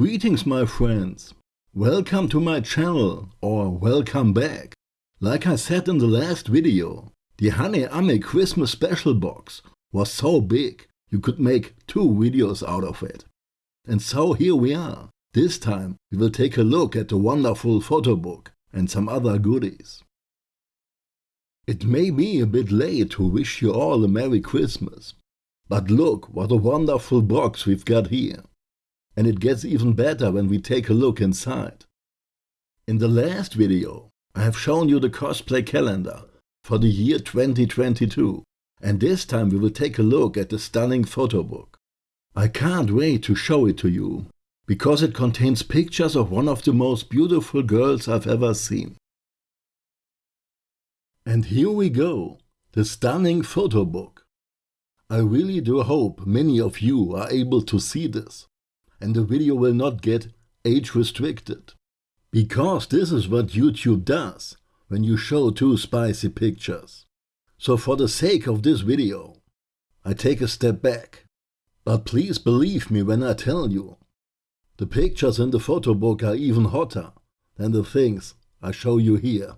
Greetings my friends. Welcome to my channel or welcome back. Like I said in the last video, the Hane Ame Christmas special box was so big you could make two videos out of it. And so here we are. This time we will take a look at the wonderful photo book and some other goodies. It may be a bit late to wish you all a Merry Christmas, but look what a wonderful box we've got here. And it gets even better when we take a look inside. In the last video, I have shown you the cosplay calendar for the year 2022, and this time we will take a look at the stunning photo book. I can't wait to show it to you, because it contains pictures of one of the most beautiful girls I've ever seen. And here we go, the stunning photo book. I really do hope many of you are able to see this, and the video will not get age restricted. Because this is what YouTube does when you show too spicy pictures. So for the sake of this video, I take a step back. But please believe me when I tell you, the pictures in the photo book are even hotter than the things I show you here.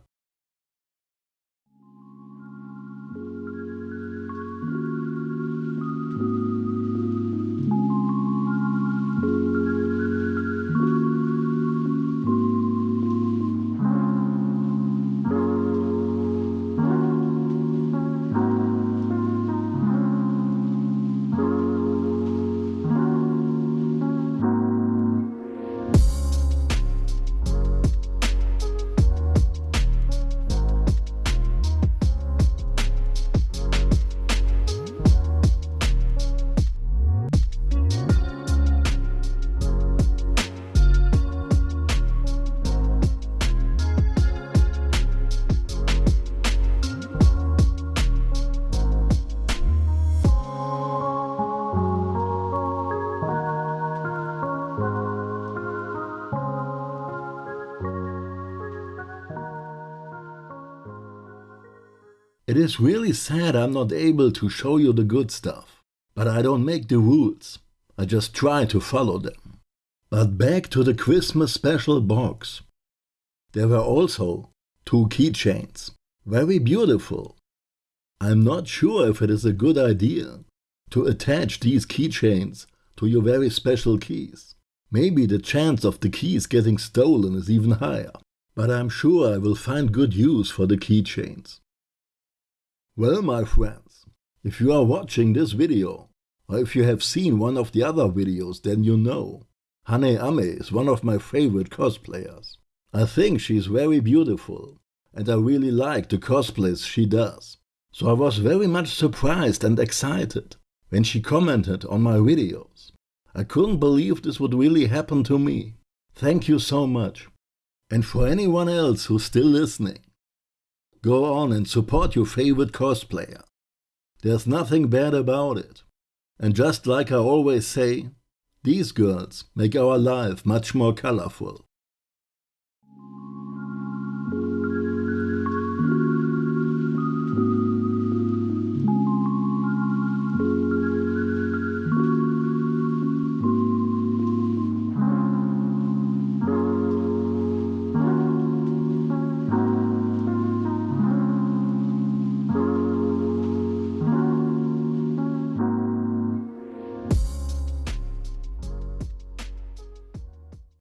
It is really sad I'm not able to show you the good stuff. But I don't make the rules. I just try to follow them. But back to the Christmas special box. There were also two keychains. Very beautiful. I'm not sure if it is a good idea to attach these keychains to your very special keys. Maybe the chance of the keys getting stolen is even higher. But I'm sure I will find good use for the keychains. Well, my friends, if you are watching this video, or if you have seen one of the other videos, then you know. Hane Ame is one of my favorite cosplayers. I think she is very beautiful, and I really like the cosplays she does. So I was very much surprised and excited when she commented on my videos. I couldn't believe this would really happen to me. Thank you so much. And for anyone else who's still listening, Go on and support your favorite cosplayer. There's nothing bad about it. And just like I always say, these girls make our life much more colorful.